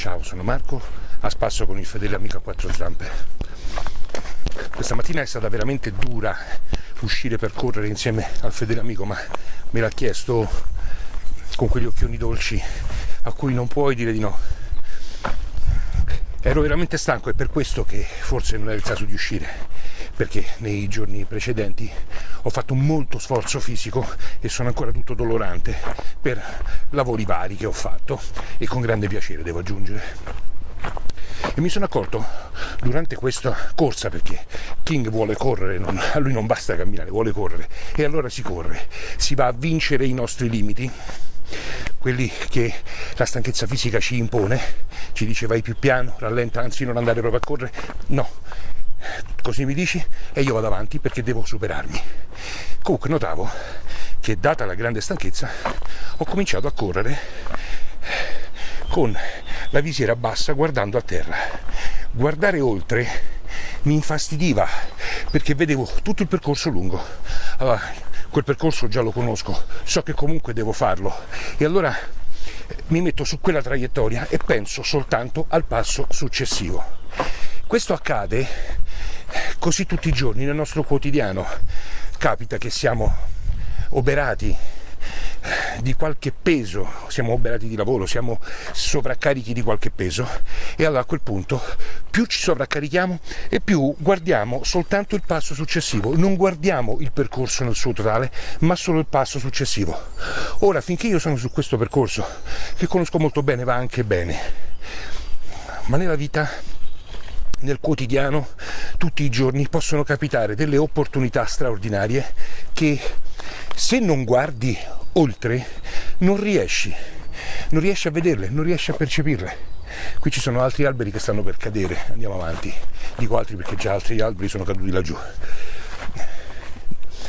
Ciao, sono Marco, a spasso con il fedele amico a quattro zampe. Questa mattina è stata veramente dura uscire per correre insieme al fedele amico, ma me l'ha chiesto con quegli occhioni dolci a cui non puoi dire di no. Ero veramente stanco e per questo che forse non è il caso di uscire perché nei giorni precedenti ho fatto molto sforzo fisico e sono ancora tutto dolorante per lavori vari che ho fatto e con grande piacere devo aggiungere. E mi sono accorto durante questa corsa, perché King vuole correre, non, a lui non basta camminare, vuole correre, e allora si corre, si va a vincere i nostri limiti, quelli che la stanchezza fisica ci impone, ci dice vai più piano, rallenta, anzi non andare proprio a correre, no, così mi dici? E io vado avanti perché devo superarmi. Comunque notavo che data la grande stanchezza ho cominciato a correre con la visiera bassa guardando a terra. Guardare oltre mi infastidiva perché vedevo tutto il percorso lungo. Allora, quel percorso già lo conosco so che comunque devo farlo. E allora mi metto su quella traiettoria e penso soltanto al passo successivo. Questo accade così tutti i giorni nel nostro quotidiano. Capita che siamo oberati di qualche peso, siamo oberati di lavoro, siamo sovraccarichi di qualche peso e allora a quel punto più ci sovraccarichiamo e più guardiamo soltanto il passo successivo, non guardiamo il percorso nel suo totale, ma solo il passo successivo. Ora, finché io sono su questo percorso, che conosco molto bene, va anche bene, ma nella vita nel quotidiano tutti i giorni possono capitare delle opportunità straordinarie che se non guardi oltre non riesci, non riesci a vederle, non riesci a percepirle. Qui ci sono altri alberi che stanno per cadere, andiamo avanti. Dico altri perché già altri alberi sono caduti laggiù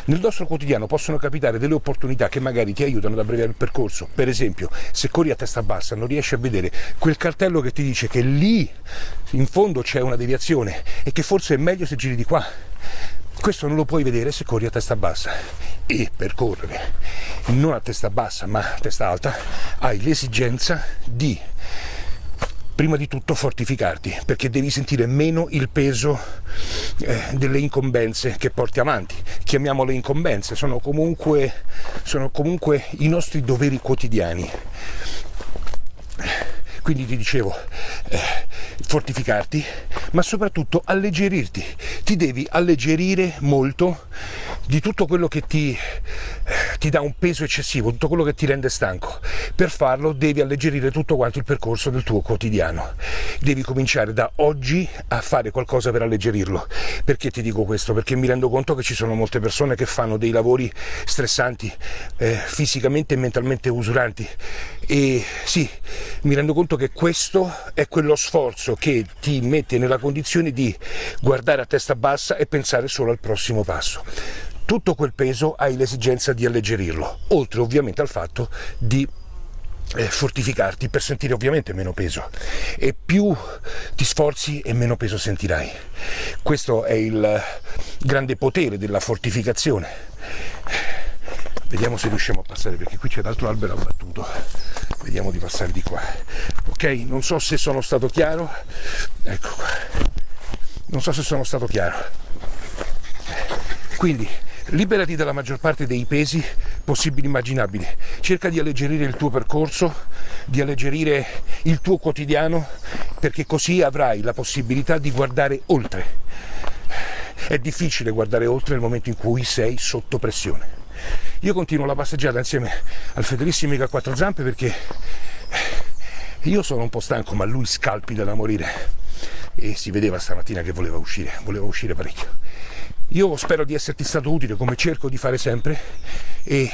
nel nostro quotidiano possono capitare delle opportunità che magari ti aiutano ad abbreviare il percorso. Per esempio, se corri a testa bassa non riesci a vedere quel cartello che ti dice che lì in fondo c'è una deviazione e che forse è meglio se giri di qua. Questo non lo puoi vedere se corri a testa bassa e per correre non a testa bassa ma a testa alta hai l'esigenza di prima di tutto fortificarti, perché devi sentire meno il peso eh, delle incombenze che porti avanti. Chiamiamole incombenze, sono comunque, sono comunque i nostri doveri quotidiani. Quindi ti dicevo, eh, fortificarti, ma soprattutto alleggerirti. Ti devi alleggerire molto di tutto quello che ti, ti dà un peso eccessivo, tutto quello che ti rende stanco. Per farlo devi alleggerire tutto quanto il percorso del tuo quotidiano. Devi cominciare da oggi a fare qualcosa per alleggerirlo. Perché ti dico questo? Perché mi rendo conto che ci sono molte persone che fanno dei lavori stressanti, eh, fisicamente e mentalmente usuranti. E sì, mi rendo conto che questo è quello sforzo che ti mette nella condizione di guardare a testa bassa e pensare solo al prossimo passo tutto quel peso hai l'esigenza di alleggerirlo, oltre ovviamente al fatto di eh, fortificarti per sentire ovviamente meno peso e più ti sforzi e meno peso sentirai. Questo è il grande potere della fortificazione. Vediamo se riusciamo a passare perché qui c'è l'altro albero abbattuto. Vediamo di passare di qua. Ok, non so se sono stato chiaro. Ecco qua. Non so se sono stato chiaro. Quindi liberati dalla maggior parte dei pesi possibili e immaginabili, cerca di alleggerire il tuo percorso, di alleggerire il tuo quotidiano, perché così avrai la possibilità di guardare oltre. È difficile guardare oltre nel momento in cui sei sotto pressione. Io continuo la passeggiata insieme al fedelissimo amico a quattro zampe perché io sono un po' stanco, ma lui scalpita da morire e si vedeva stamattina che voleva uscire, voleva uscire parecchio. Io spero di esserti stato utile come cerco di fare sempre e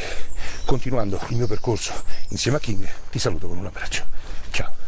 continuando il mio percorso insieme a King ti saluto con un abbraccio. Ciao!